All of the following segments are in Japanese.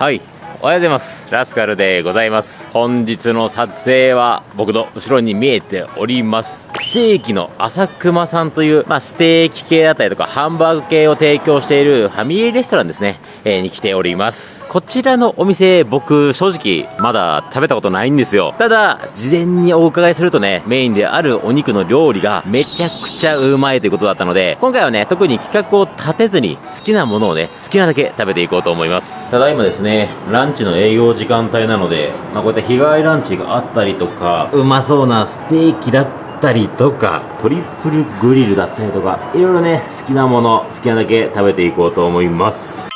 はい。おはようございます。ラスカルでございます。本日の撮影は僕の後ろに見えております。ステーキの朝熊さんという、まあ、ステーキ系だったりとかハンバーグ系を提供しているファミリーレストランですね、えー、に来ております。こちらのお店僕正直まだ食べたことないんですよ。ただ事前にお伺いするとねメインであるお肉の料理がめちゃくちゃうまいということだったので今回はね特に企画を立てずに好きなものをね好きなだけ食べていこうと思います。ただいまですねランチの営業時間帯なので、まあ、こうやって日帰りランチがあったりとかうまそうなステーキだったったりとか、トリプルグリルだったりとか、いろいろね、好きなもの、好きなだけ食べていこうと思います。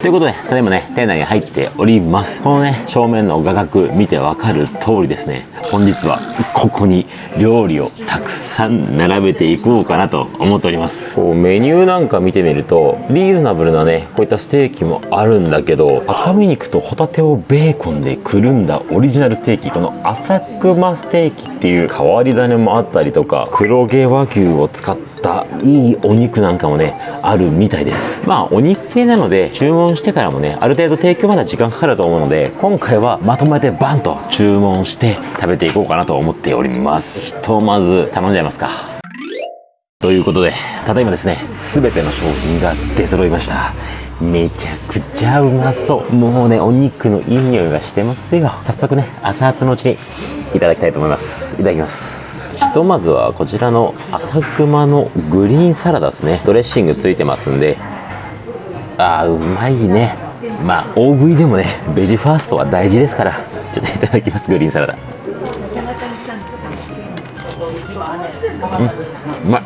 ということで、ただいまね、店内に入っております。このね、正面の画角見てわかる通りですね、本日はここに料理をたくさん並べていこうかなと思っております。こうメニューなんか見てみると、リーズナブルなね、こういったステーキもあるんだけど、赤身肉とホタテをベーコンでくるんだオリジナルステーキ、この浅熊ステーキっていう変わり種もあったりとか、黒毛和牛を使ったいいお肉なんかもね、あるみたいです。まあ、お肉系なので、注文してからもねある程度提供まで時間かかると思うので今回はまとめてバンと注文して食べていこうかなと思っております。ひとまず頼んじゃいますか。ということでただいまですね全ての商品が出揃いました。めちゃくちゃうまそう。もうねお肉のいい匂いがしてますよ。早速ね熱々のうちにいただきたいと思います。いただきます。ひとまずはこちらの朝熊のグリーンサラダですね。ドレッシングついてますんで。あーうまいね。まあ大食いでもねベジファーストは大事ですから。ちょっといただきますグリーンサラダ。うんうまい。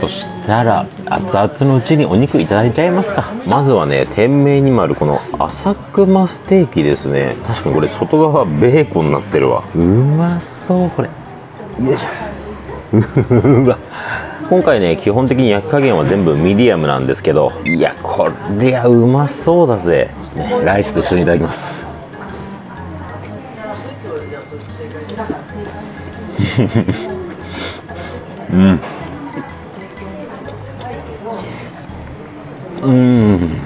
そしたら熱々のうちにお肉いただいちゃいますか。まずはね店名にもあるこの朝熊ステーキですね。確かにこれ外側ベーコンになってるわ。うまそうこれ。よいしょうわ今回ね基本的に焼き加減は全部ミディアムなんですけどいやこりゃうまそうだぜ、ね、ライスと一緒にいただきます。うん。うん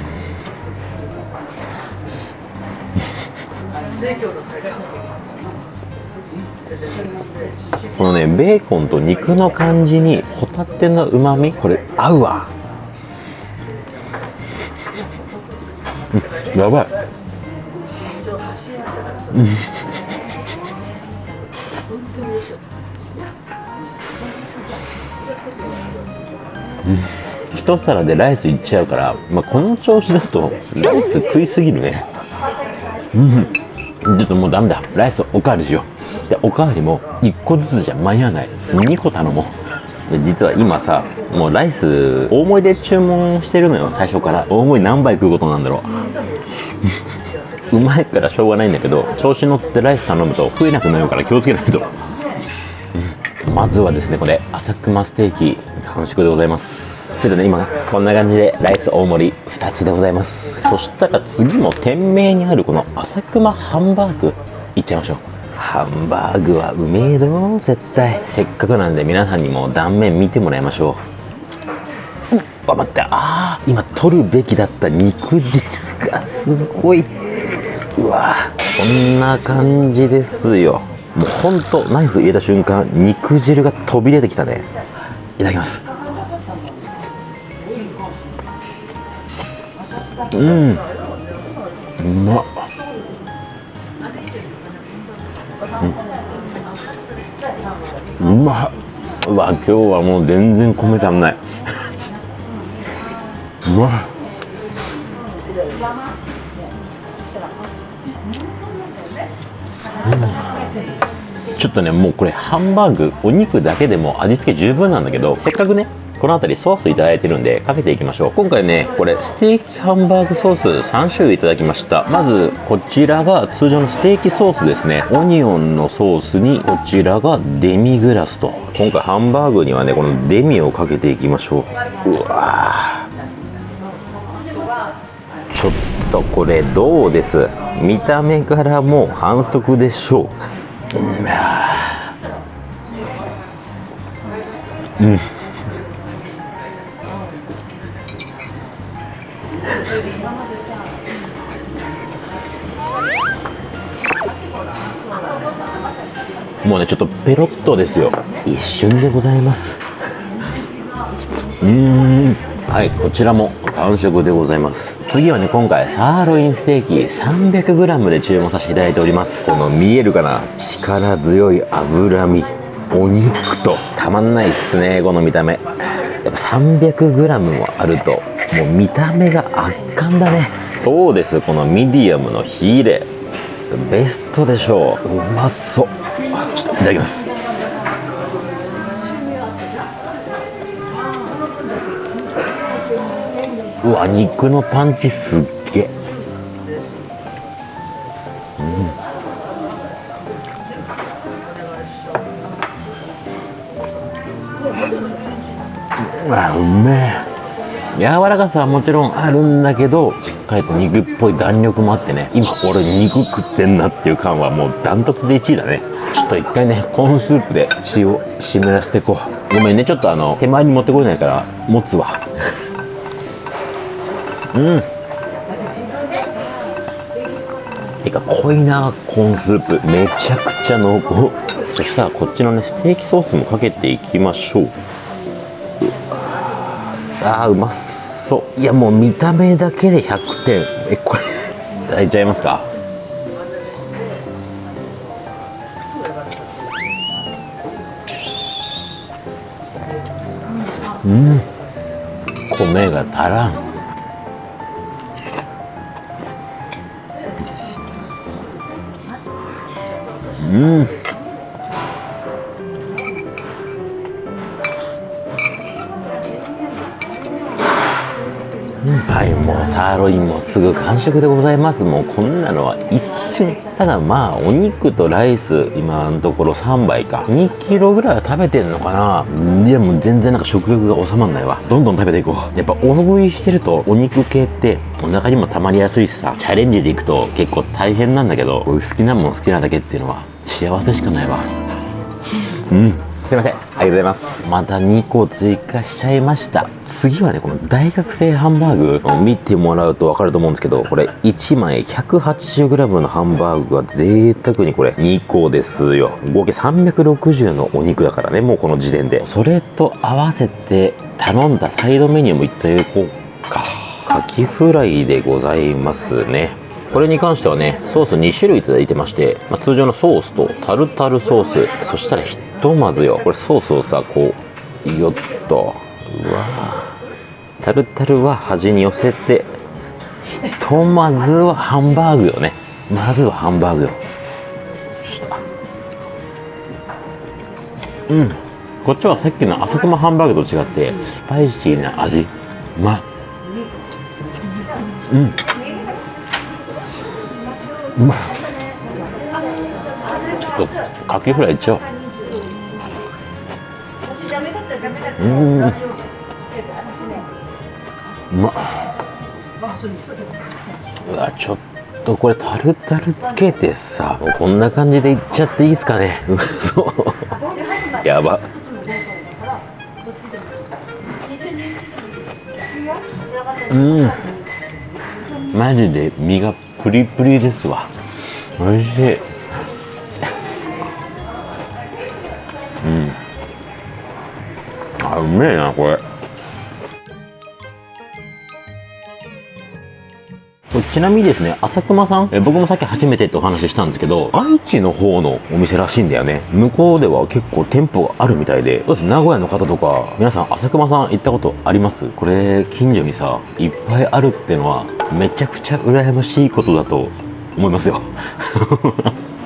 このねベーコンと肉の感じにホタテのうまみこれ合うわ、うん、やばい、うん。一皿でライスいっちゃうから、まあ、この調子だとライス食いすぎるね。うん。ちょっともうダメだ。ライスおかわりしよう。でおかわりも1個ずつじゃ間に合わない。2個頼もう。実は今さもうライス大盛りで注文してるのよ最初から。大盛り何杯食うことなんだろう。うまいからしょうがないんだけど調子乗ってライス頼むと食えなくなるから気をつけないと、まずはですねこれ朝熊ステーキ完食でございます。ちょっとね今こんな感じでライス大盛り2つでございます。そしたら次も店名にあるこの朝熊ハンバーグいっちゃいましょう。ハンバーグはうめえど絶対。せっかくなんで皆さんにも断面見てもらいましょう。うわ待って。ああ今取るべきだった肉汁がすごい。うわこんな感じですよ。もうほんとナイフ入れた瞬間肉汁が飛び出てきたね。いただきます。うん。うまっうん、うまうわ今日はもう全然米足んない。うまうん、ちょっとねもうこれハンバーグお肉だけでも味付け十分なんだけどせっかくねこの辺りソースいただいてるんでかけていきましょう。今回ねこれステーキハンバーグソース3種類いただきました。まずこちらが通常のステーキソースですね。オニオンのソースにこちらがデミグラスと。今回ハンバーグにはねこのデミをかけていきましょう。うわちょっとこれどうです？見た目からもう反則でしょう。うん。もうねちょっとペロッとですよ。一瞬でございます。うーん。はいこちらも完食でございます。次はね今回サーロインステーキ 300g で注文させていただいております。この見えるかな？力強い脂身。お肉と。たまんないっすねこの見た目。やっぱ 300g もあるともう見た目が圧巻だね。どうです。このミディアムのヒレ。ベストでしょう。うまそういただきます。うわ肉のパンチすっげえ。うん。あうめえ。柔らかさはもちろんあるんだけどしっかりと肉っぽい弾力もあってね。今俺肉食ってんなっていう感はもうダントツで1位だね。ちょっと一回ねコーンスープで血を湿らせていこう。ごめんねちょっとあの手前に持ってこれないから持つわ。うん。てか濃いなコーンスープ。めちゃくちゃ濃厚。そしたらこっちのねステーキソースもかけていきましょう。あーうまそう。いやもう見た目だけで100点。えこれいただいちゃいますか？うん。米が足らん。うん。はいもうサーロインもすぐ完食でございます。もうこんなのは一瞬。ただまあお肉とライス今のところ3杯か。2キロぐらいは食べてんのかな。いやもう全然なんか食欲が収まんないわ。どんどん食べていこう。やっぱ大食いしてるとお肉系ってお腹にも溜まりやすいしさ。チャレンジでいくと結構大変なんだけど好きなもん好きなだけっていうのは幸せしかないわ。うん。すいません。ありがとうございます。また2個追加しちゃいました。次はねこの大学生ハンバーグ見てもらうと分かると思うんですけどこれ1枚 180g のハンバーグが贅沢にこれ2個ですよ。合計360のお肉だからねもうこの時点で。それと合わせて頼んだサイドメニューもいっただこうか。カキフライでございますね。これに関してはねソース2種類いただいてまして、まあ、通常のソースとタルタルソースそしたらとまずよ。これソースをさこうよっと。うわタルタルは端に寄せてひとまずはハンバーグよね。まずはハンバーグよ。うん。こっちはさっきのあそこもハンバーグと違ってスパイシーな味。うまい。うん。うまい。ちょっとカキフライいっちゃおう。うん。まっうわちょっとこれタルタルつけてさもうこんな感じでいっちゃっていいですかね。う まそう。やば。うん。マジで身がプリプリですわ。美味しい。めえなこれちなみにですね、浅熊さん、え僕もさっき初めてってお話ししたんですけど、愛知の方のお店らしいんだよね。向こうでは結構店舗があるみたいで、どうです名古屋の方とか、皆さん浅熊さん行ったことあります？これ、近所にさ、いっぱいあるってのは、めちゃくちゃ羨ましいことだと思いますよ。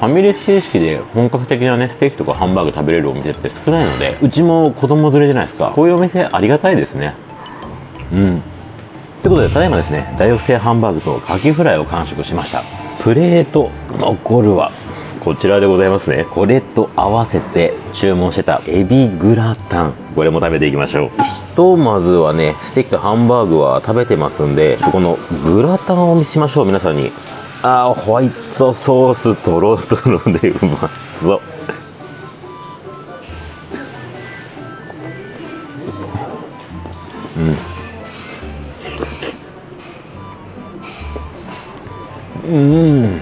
ファミレス形式で本格的なね、ステーキとかハンバーグ食べれるお店って少ないので、うちも子供連れじゃないですか？こういうお店ありがたいですね。うん。ということでただいまですね大学生ハンバーグとカキフライを完食しましたプレート残るはこちらでございますねこれと合わせて注文してたエビグラタンこれも食べていきましょうひとまずはねステーキとハンバーグは食べてますんでこのグラタンを見せましょう皆さんにあーホワイトソースとろとろでうまそう。ん。うん。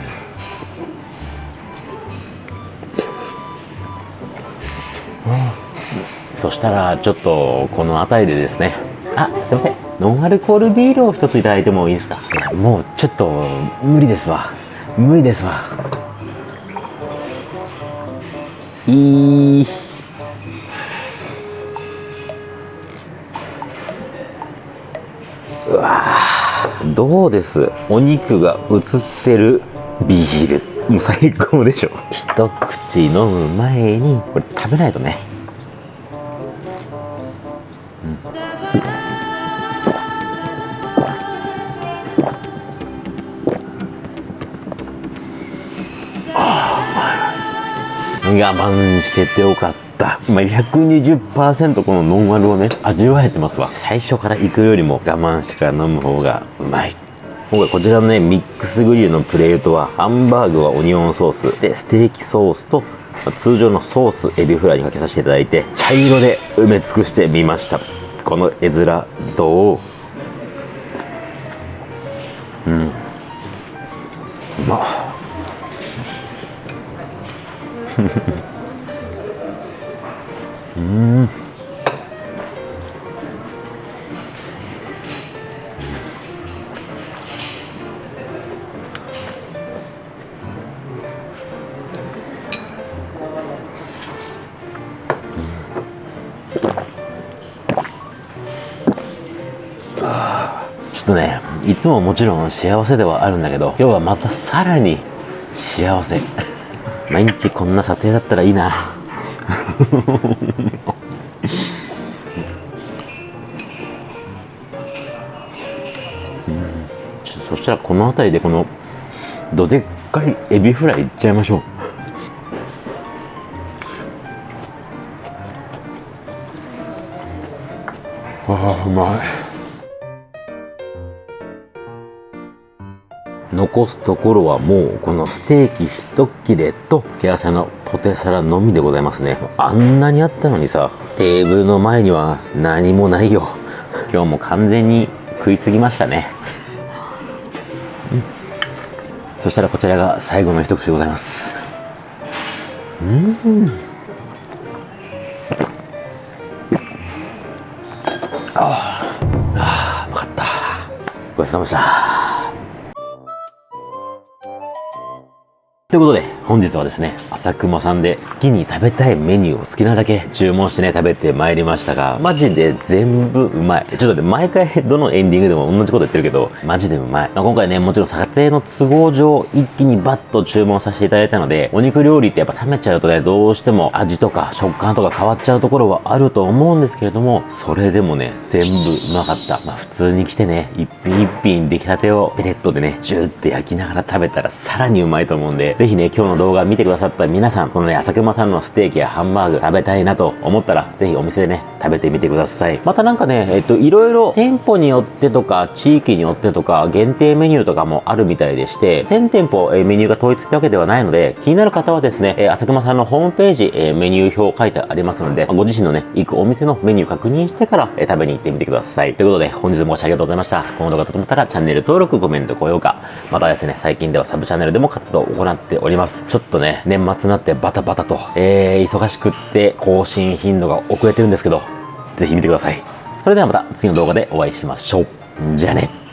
そしたらちょっとこの辺りでですね。あすいません。ノンアルコールビールを一ついただいてもいいですか？もうちょっと無理ですわ。無理ですわ。いい。うわどうです？お肉が映ってるビール。もう最高でしょ。一口飲む前にこれ食べないとね、我慢しててよかった。まあ、120%このノンアルをね味わえてますわ。最初から行くよりも我慢してから飲む方がうまい。今回こちらのねミックスグリルのプレートはハンバーグはオニオンソース。でステーキソースと通常のソースエビフライにかけさせていただいて茶色で埋め尽くしてみました。この絵面どう？うん。うん。ちょっとねいつももちろん幸せではあるんだけど今日はまたさらに幸せ。毎日こんな撮影だったらいいな。そしたらこの辺りでこのどでっかいエビフライいっちゃいましょう。ああうまい。残すところはもうこのステーキ一切れと付け合わせのポテサラのみでございますね。あんなにあったのにさテーブルの前には何もないよ。今日も完全に食いすぎましたね、うん、そしたらこちらが最後の一口でございます。うん。ああうまかった。ごちそうさまでした。ということで、本日はですね、朝熊さんで好きに食べたいメニューを好きなだけ注文してね、食べてまいりましたが、マジで全部うまい。ちょっとね、毎回どのエンディングでも同じこと言ってるけど、マジでうまい。まあ、今回ね、もちろん撮影の都合上、一気にバッと注文させていただいたので、お肉料理ってやっぱ冷めちゃうとね、どうしても味とか食感とか変わっちゃうところはあると思うんですけれども、それでもね、全部うまかった。まあ、普通に来てね、一品一品出来たてをペレットでね、ジューって焼きながら食べたらさらにうまいと思うんで、ぜひね、今日の動画見てくださった皆さん、このね、朝熊さんのステーキやハンバーグ食べたいなと思ったら、ぜひお店でね、食べてみてください。またなんかね、えっと、いろいろ店舗によってとか、地域によってとか、限定メニューとかもあるみたいでして、全店舗、えメニューが統一ってわけではないので、気になる方はですね、え朝熊さんのホームページ、えメニュー表書いてありますので、ご自身のね、行くお店のメニュー確認してから、え食べに行ってみてください。ということで、本日もありがとうございました。この動画がと思ったら、チャンネル登録、コメント、高評価、またですね、最近ではサブチャンネルでも活動を行っております。ちょっとね、年末になってバタバタと、えー、忙しくって更新頻度が遅れてるんですけど、ぜひ見てください。それではまた次の動画でお会いしましょう。じゃあね。